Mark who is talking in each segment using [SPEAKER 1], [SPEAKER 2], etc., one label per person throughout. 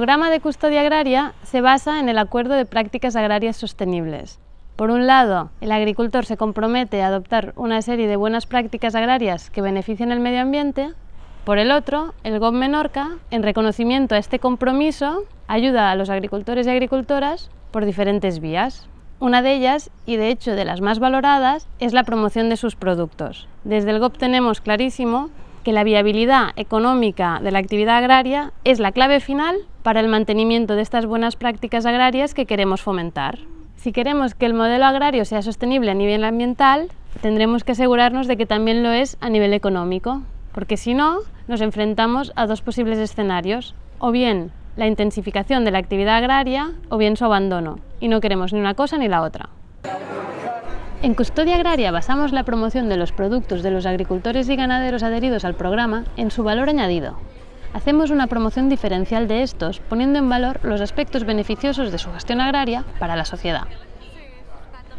[SPEAKER 1] programa de custodia agraria se basa en el acuerdo de prácticas agrarias sostenibles. Por un lado, el agricultor se compromete a adoptar una serie de buenas prácticas agrarias que beneficien el medio ambiente. Por el otro, el GOB Menorca, en reconocimiento a este compromiso, ayuda a los agricultores y agricultoras por diferentes vías. Una de ellas, y de hecho de las más valoradas, es la promoción de sus productos. Desde el GOP tenemos clarísimo que la viabilidad económica de la actividad agraria es la clave final para el mantenimiento de estas buenas prácticas agrarias que queremos fomentar. Si queremos que el modelo agrario sea sostenible a nivel ambiental, tendremos que asegurarnos de que también lo es a nivel económico, porque si no, nos enfrentamos a dos posibles escenarios, o bien la intensificación de la actividad agraria o bien su abandono, y no queremos ni una cosa ni la otra. En Custodia Agraria basamos la promoción de los productos de los agricultores y ganaderos adheridos al programa en su valor añadido. Hacemos una promoción diferencial de estos, poniendo en valor los aspectos beneficiosos de su gestión agraria para la sociedad.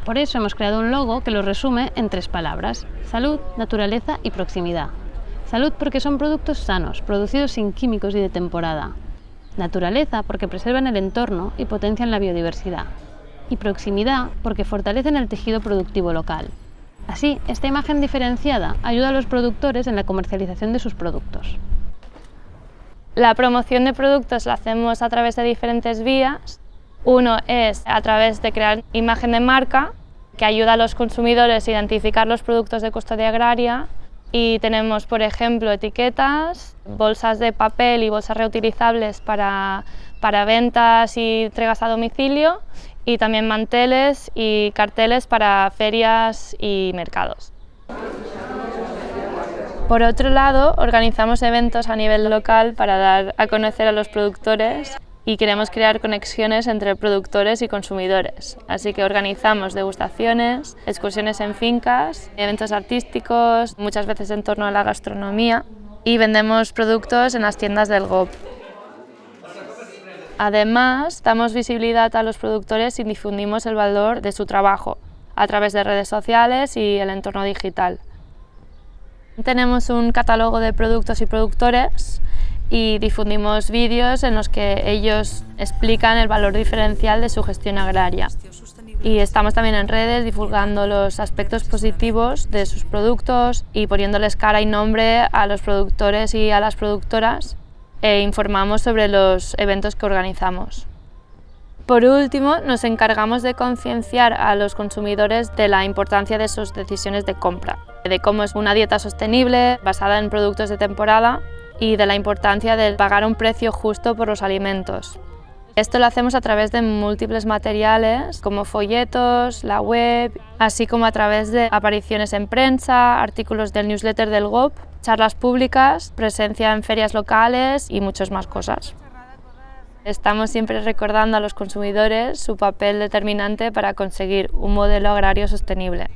[SPEAKER 1] Por eso hemos creado un logo que lo resume en tres palabras, salud, naturaleza y proximidad. Salud porque son productos sanos, producidos sin químicos y de temporada. Naturaleza porque preservan el entorno y potencian la biodiversidad. Y proximidad porque fortalecen el tejido productivo local. Así, esta imagen diferenciada ayuda a los productores en la comercialización de sus productos.
[SPEAKER 2] La promoción de productos la hacemos a través de diferentes vías. Uno es a través de crear imagen de marca, que ayuda a los consumidores a identificar los productos de custodia agraria y tenemos, por ejemplo, etiquetas, bolsas de papel y bolsas reutilizables para, para ventas y entregas a domicilio y también manteles y carteles para ferias y mercados. Por otro lado, organizamos eventos a nivel local para dar a conocer a los productores y queremos crear conexiones entre productores y consumidores. Así que organizamos degustaciones, excursiones en fincas, eventos artísticos, muchas veces en torno a la gastronomía y vendemos productos en las tiendas del GOP. Además, damos visibilidad a los productores y difundimos el valor de su trabajo a través de redes sociales y el entorno digital. Tenemos un catálogo de productos y productores y difundimos vídeos en los que ellos explican el valor diferencial de su gestión agraria. Y estamos también en redes divulgando los aspectos positivos de sus productos y poniéndoles cara y nombre a los productores y a las productoras e informamos sobre los eventos que organizamos. Por último, nos encargamos de concienciar a los consumidores de la importancia de sus decisiones de compra, de cómo es una dieta sostenible, basada en productos de temporada y de la importancia de pagar un precio justo por los alimentos. Esto lo hacemos a través de múltiples materiales como folletos, la web, así como a través de apariciones en prensa, artículos del newsletter del GOP, charlas públicas, presencia en ferias locales y muchas más cosas. Estamos siempre recordando a los consumidores su papel determinante para conseguir un modelo agrario sostenible.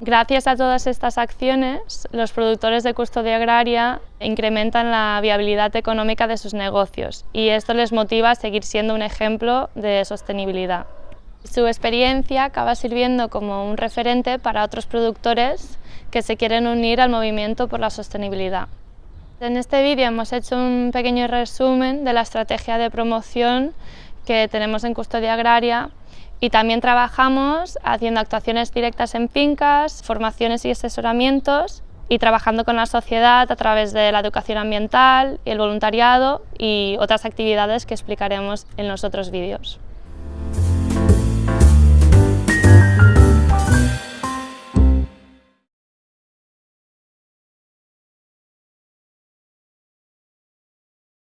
[SPEAKER 2] Gracias a todas estas acciones, los productores de custodia agraria incrementan la viabilidad económica de sus negocios y esto les motiva a seguir siendo un ejemplo de sostenibilidad. Su experiencia acaba sirviendo como un referente para otros productores que se quieren unir al movimiento por la sostenibilidad. En este vídeo hemos hecho un pequeño resumen de la estrategia de promoción que tenemos en custodia agraria y también trabajamos haciendo actuaciones directas en fincas, formaciones y asesoramientos y trabajando con la sociedad a través de la educación ambiental, el voluntariado y otras actividades que explicaremos en los otros vídeos.